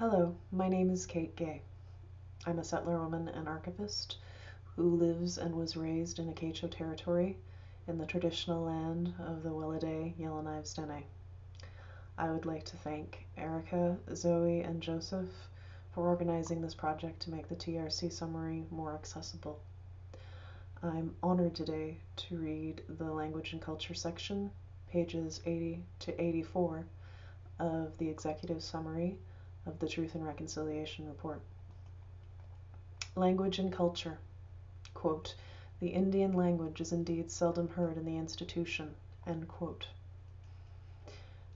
Hello, my name is Kate Gay. I'm a settler woman and archivist who lives and was raised in Akaitcho territory in the traditional land of the Welliday Yellowknives Dene. I would like to thank Erica, Zoe, and Joseph for organizing this project to make the TRC summary more accessible. I'm honored today to read the Language and Culture section, pages 80 to 84 of the Executive Summary of the Truth and Reconciliation Report. Language and Culture. Quote, the Indian language is indeed seldom heard in the institution.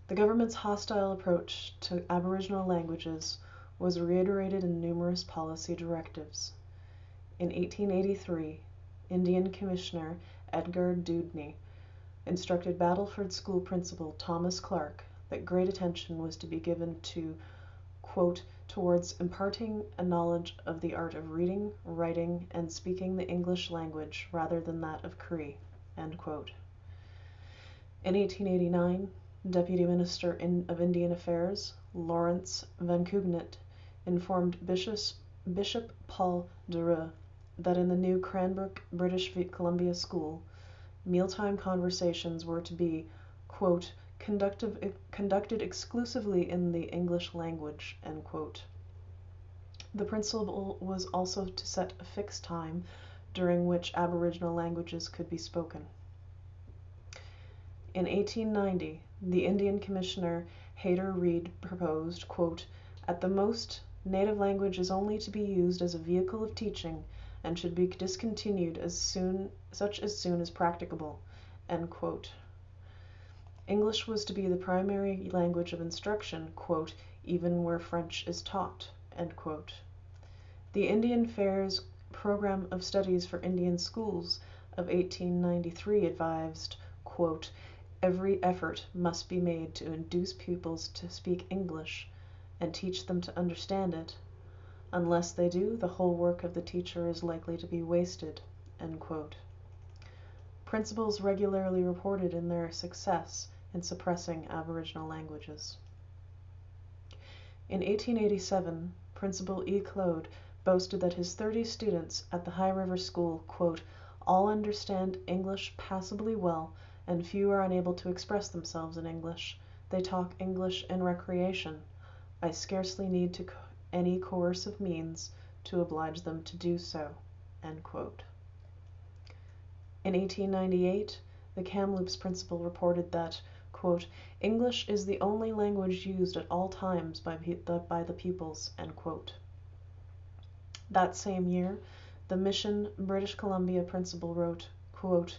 The government's hostile approach to Aboriginal languages was reiterated in numerous policy directives. In 1883, Indian Commissioner Edgar Dewdney instructed Battleford School Principal Thomas Clark that great attention was to be given to towards imparting a knowledge of the art of reading, writing, and speaking the English language rather than that of Cree. In 1889, Deputy Minister in, of Indian Affairs Lawrence Vankoughnet informed Bishop, Bishop Paul Durieu that in the new Cranbrook British Columbia School, mealtime conversations were to be, quote, conducted exclusively in the English language. The principle was also to set a fixed time during which Aboriginal languages could be spoken. In 1890, the Indian Commissioner Hayter Reed proposed, quote, "At the most, native language is only to be used as a vehicle of teaching and should be discontinued as soon such as soon as practicable." End quote. English was to be the primary language of instruction, "even where French is taught." The Indian Affairs Program of Studies for Indian Schools of 1893 advised, "Every effort must be made to induce pupils to speak English and teach them to understand it. Unless they do, the whole work of the teacher is likely to be wasted." Principals regularly reported in their success in suppressing Aboriginal languages. In 1887, Principal E. Claude boasted that his 30 students at the High River School quote, all understand English passably well and few are unable to express themselves in English. They talk English in recreation. I scarcely need any coercive means to oblige them to do so." In 1898 the Kamloops principal reported that "English is the only language used at all times by the pupils." End quote. That same year the Mission, British Columbia principal wrote: quote,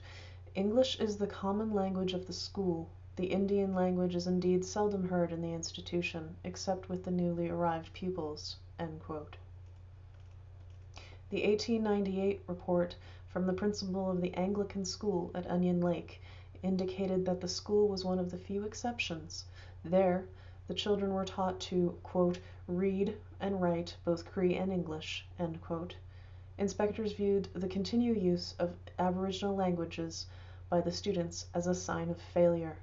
"English is the common language of the school. The Indian language is indeed seldom heard in the institution, except with the newly arrived pupils." The 1898 report from the principal of the Anglican school at Onion Lake indicated that the school was one of the few exceptions. There the children were taught to quote, "read and write both Cree and English." End quote. Inspectors viewed the continued use of aboriginal languages by the students as a sign of failure.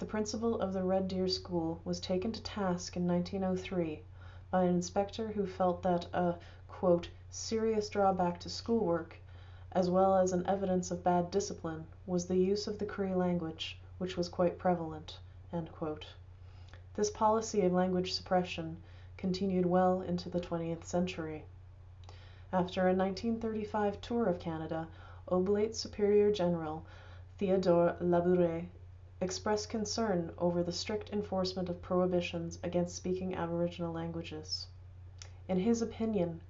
The principal of the Red Deer School was taken to task in 1903 by an inspector who felt that a quote, "serious drawback to school work as well as an evidence of bad discipline, was the use of the Cree language, which was quite prevalent." This policy of language suppression continued well into the twentieth century. After a 1935 tour of Canada, Oblate Superior General Theodore Labouré expressed concern over the strict enforcement of prohibitions against speaking Aboriginal languages. In his opinion,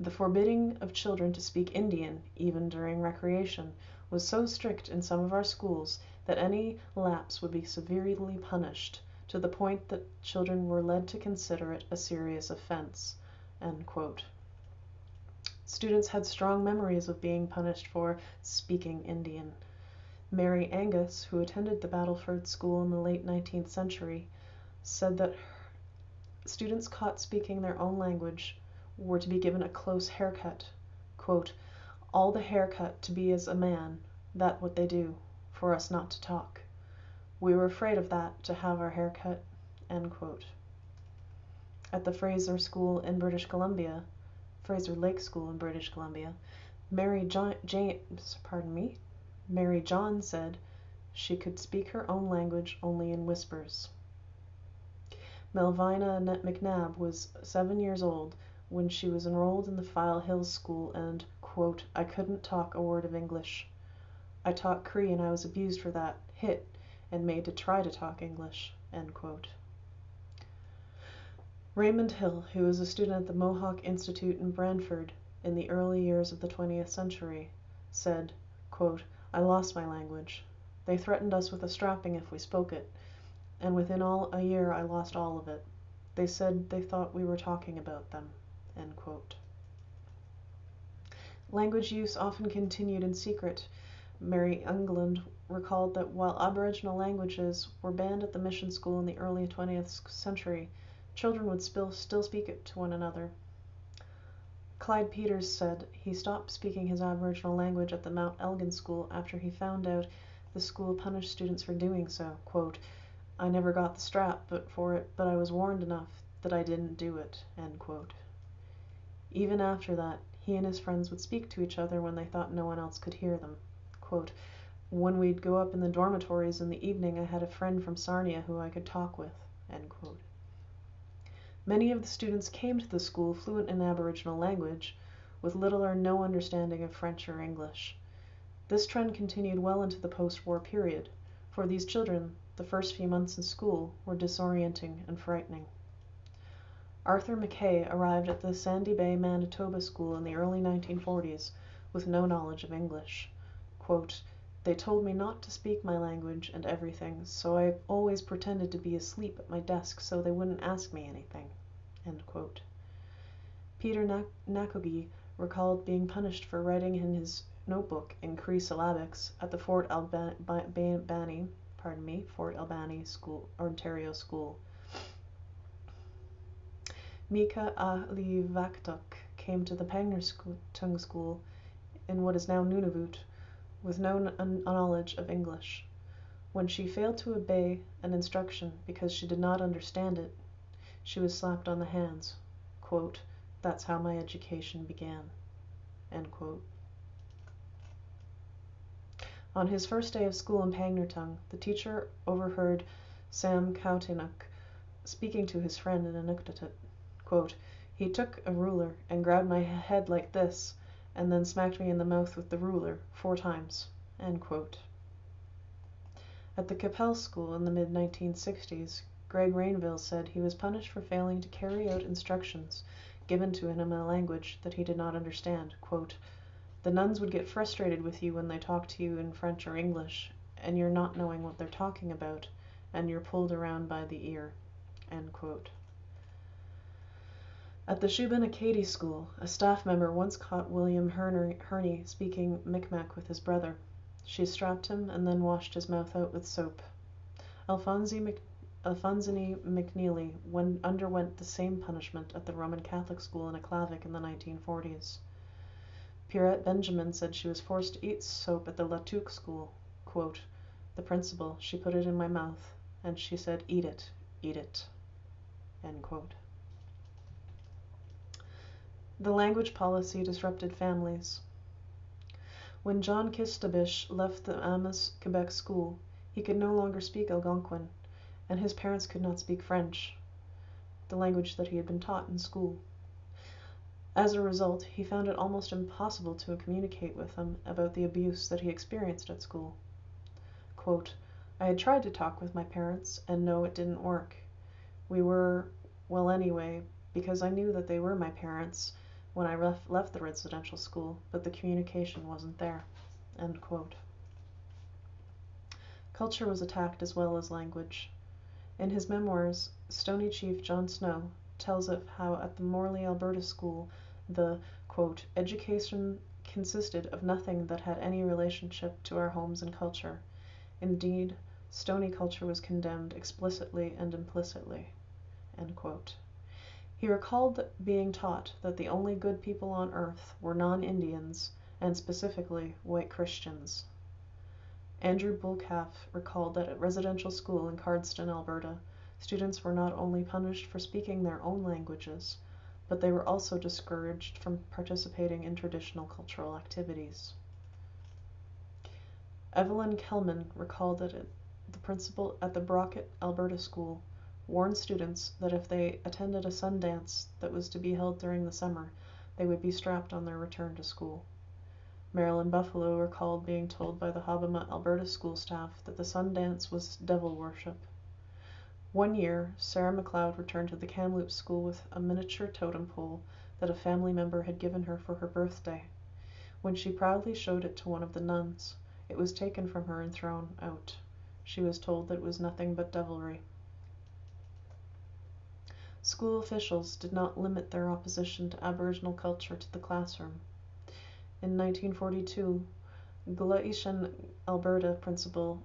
the forbidding of children to speak Indian, even during recreation, was so strict in some of our schools that any lapse would be severely punished, to the point that children were led to consider it a serious offence." Students had strong memories of being punished for "speaking Indian." Mary Angus, who attended the Battleford School in the late nineteenth century, said that students caught speaking their own language were to be given a close haircut, quote, "all the haircut to be as a man, that what they do, for us not to talk. We were afraid of that, to have our hair cut." And quote at the Fraser School in British Columbia, Fraser Lake School in British Columbia, Mary John, James, pardon me, Mary John said she could speak her own language only in whispers. Melvina Net McNabb was seven years old when she was enrolled in the File Hills School and "I couldn't talk a word of English. I taught Cree and I was abused for that, hit, and made to try to talk English." Raymond Hill, who was a student at the Mohawk Institute in Brantford in the early years of the twentieth century, said, "I lost my language. They threatened us with a strapping if we spoke it, and within all a year I lost all of it. They said they thought we were talking about them." Language use often continued in secret. Mary England recalled that while Aboriginal languages were banned at the mission school in the early twentieth century, children would still speak it to one another. Clyde Peters said he stopped speaking his Aboriginal language at the Mount Elgin School after he found out the school punished students for doing so. Quote, I never got the strap but for it, but I was warned enough that I didn't do it. End quote. Even after that, he and his friends would speak to each other when they thought no one else could hear them. Quote, when we'd go up in the dormitories in the evening, I had a friend from Sarnia who I could talk with. End quote. Many of the students came to the school fluent in Aboriginal language, with little or no understanding of French or English. This trend continued well into the post war period. For these children, the first few months in school were disorienting and frightening. Arthur Mackay arrived at the Sandy Bay, Manitoba school in the early 1940s with no knowledge of English. They told me not to speak my language and everything, so I always pretended to be asleep at my desk so they wouldn't ask me anything. Peter Nakogee recalled being punished for writing in his notebook in Cree syllabics at the Fort Albany, pardon me, Fort Albany School, Ontario School. Meeka Alivaktuk came to the Pangnirtung School in what is now Nunavut with no knowledge of English. When she failed to obey an instruction because she did not understand it, she was slapped on the hands. Quote, That's how my education began. On his first day of school in Pangnirtung, the teacher overheard Sam Kautainuk speaking to his friend in Inuktitut. Quote, he took a ruler and grabbed my head like this, and then smacked me in the mouth with the ruler four times. At the Qu'Appelle School in the mid 1960s, Greg Rainville said he was punished for failing to carry out instructions given to him in a language that he did not understand. The nuns would get frustrated with you when they talk to you in French or English, and you're not knowing what they're talking about, and you're pulled around by the ear. At the Shubenacadie School, a staff member once caught William Herney speaking Micmac with his brother. She strapped him and then washed his mouth out with soap. Alphonsine McNeely underwent the same punishment at the Roman Catholic school in Aklavik in the 1940s. Pierrette Benjamin said she was forced to eat soap at the La Tuque school. Quote, the principal, she put it in my mouth, and she said, eat it, eat it. End quote. The language policy disrupted families. When John Kistabish left the Amos, Quebec school, he could no longer speak Algonquin, and his parents could not speak French, the language that he had been taught in school. As a result, he found it almost impossible to communicate with them about the abuse that he experienced at school. Quote, I had tried to talk with my parents, and no, it didn't work. We were, well, anyway, because I knew that they were my parents when I left, the residential school, but the communication wasn't there. End quote. Culture was attacked as well as language. In his memoirs, Stoney Chief John Snow tells of how at the Morley, Alberta school the "education consisted of nothing that had any relationship to our homes and culture. Indeed, Stoney culture was condemned explicitly and implicitly." He recalled being taught that the only good people on earth were non Indians, and specifically white Christians. Andrew Bullcalf recalled that at residential school in Cardston, Alberta, students were not only punished for speaking their own languages, but they were also discouraged from participating in traditional cultural activities. Evelyn Kelman recalled that the principal at the Brockett, Alberta school warned students that if they attended a sun dance that was to be held during the summer, they would be strapped on their return to school. Marilyn Buffalo recalled being told by the Hobbema, Alberta school staff that the sun dance was devil worship. One year, Sarah McLeod returned to the Kamloops school with a miniature totem pole that a family member had given her for her birthday. When she proudly showed it to one of the nuns, it was taken from her and thrown out. She was told that it was nothing but devilry. School officials did not limit their opposition to Aboriginal culture to the classroom. In 1942, Gleichen, Alberta principal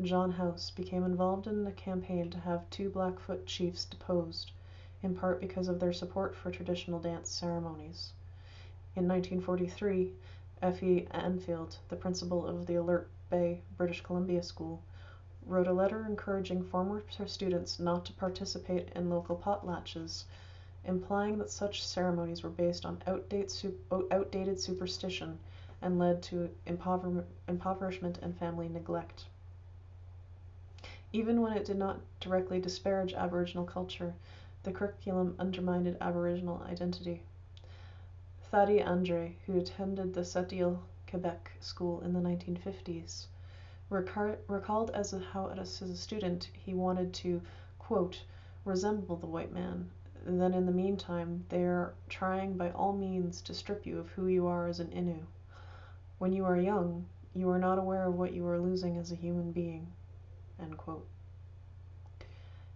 John House became involved in a campaign to have two Blackfoot chiefs deposed, in part because of their support for traditional dance ceremonies. In 1943, Effie Anfield, the principal of the Alert Bay, British Columbia School, wrote a letter encouraging former students not to participate in local potlatches, implying that such ceremonies were based on outdated superstition and led to impoverishment and family neglect. Even when it did not directly disparage Aboriginal culture, the curriculum undermined Aboriginal identity. Thady Andre, who attended the Sept-Îles, Quebec school in the 1950s, recalled as a, how as a student he wanted to, quote, resemble the white man, then in the meantime they are trying by all means to strip you of who you are as an Innu. When you are young, you are not aware of what you are losing as a human being.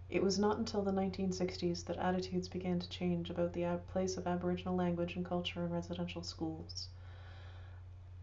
It was not until the 1960s that attitudes began to change about the place of Aboriginal language and culture in residential schools.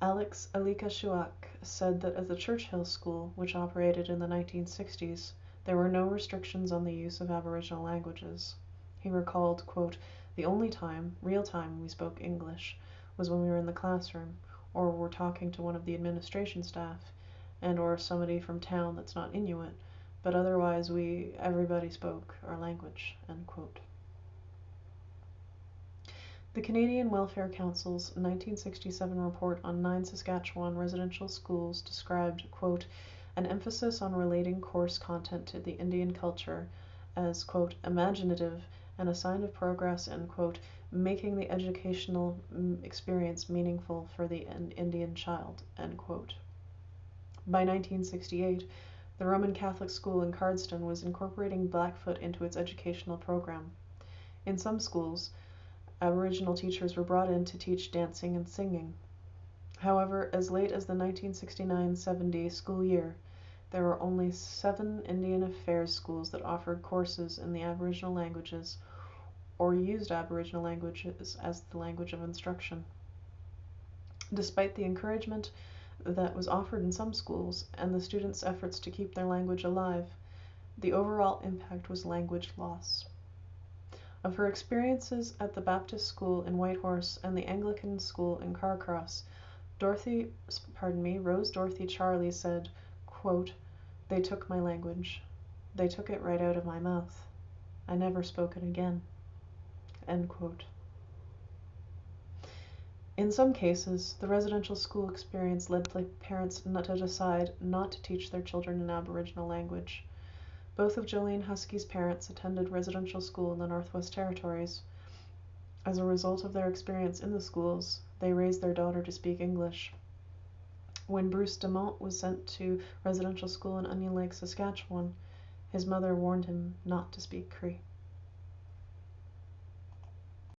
Alex Alikashuak said that at the Churchill School, which operated in the 1960s, there were no restrictions on the use of Aboriginal languages. He recalled, quote, "The only time, real time, we spoke English was when we were in the classroom, or were talking to one of the administration staff, and or somebody from town that's not Inuit but otherwise we everybody spoke our language end quote the Canadian Welfare Council's 1967 report on nine Saskatchewan residential schools described, quote, an emphasis on relating course content to the Indian culture as, quote, imaginative and a sign of progress in, quote, making the educational mm, experience meaningful for the Indian child, end quote. By 1968, the Roman Catholic school in Cardston was incorporating Blackfoot into its educational program. In some schools, Aboriginal teachers were brought in to teach dancing and singing. However, as late as the 1969 70 school year, there were only seven Indian Affairs schools that offered courses in the Aboriginal languages or used Aboriginal languages as the language of instruction. Despite the encouragement that was offered in some schools and the students' efforts to keep their language alive, the overall impact was language loss. Of her experiences at the Baptist school in Whitehorse and the Anglican school in Carcross, Dorothy, pardon me, Rose Dorothy Charlie said, "They took my language. They took it right out of my mouth. I never spoke it again." In some cases, the residential school experience led parents not to decide not to teach their children an Aboriginal language. Both of Jolene Husky's parents attended residential school in the Northwest Territories. As a result of their experience in the schools, they raised their daughter to speak English. When Bruce Dumont was sent to residential school in Onion Lake, Saskatchewan, his mother warned him not to speak Cree.